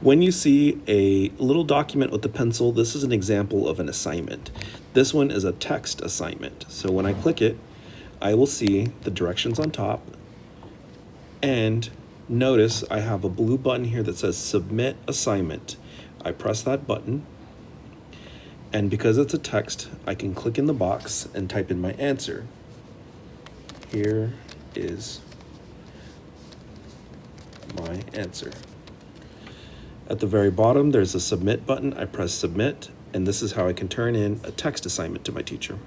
When you see a little document with the pencil, this is an example of an assignment. This one is a text assignment. So when I click it, I will see the directions on top and notice I have a blue button here that says submit assignment. I press that button and because it's a text, I can click in the box and type in my answer. Here is my answer. At the very bottom, there's a submit button. I press submit, and this is how I can turn in a text assignment to my teacher.